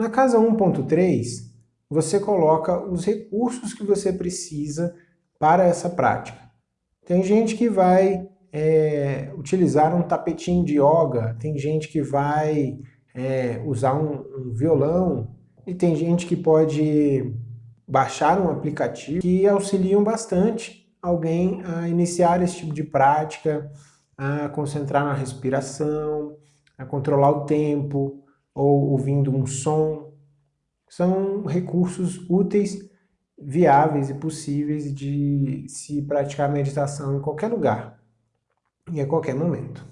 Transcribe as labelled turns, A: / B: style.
A: Na casa 1.3, você coloca os recursos que você precisa para essa prática. Tem gente que vai é, utilizar um tapetinho de yoga, tem gente que vai é, usar um, um violão, e tem gente que pode baixar um aplicativo que auxiliam bastante alguém a iniciar esse tipo de prática, a concentrar na respiração, a controlar o tempo, ou ouvindo um som. São recursos úteis, viáveis e possíveis de se praticar meditação em qualquer lugar e a qualquer momento.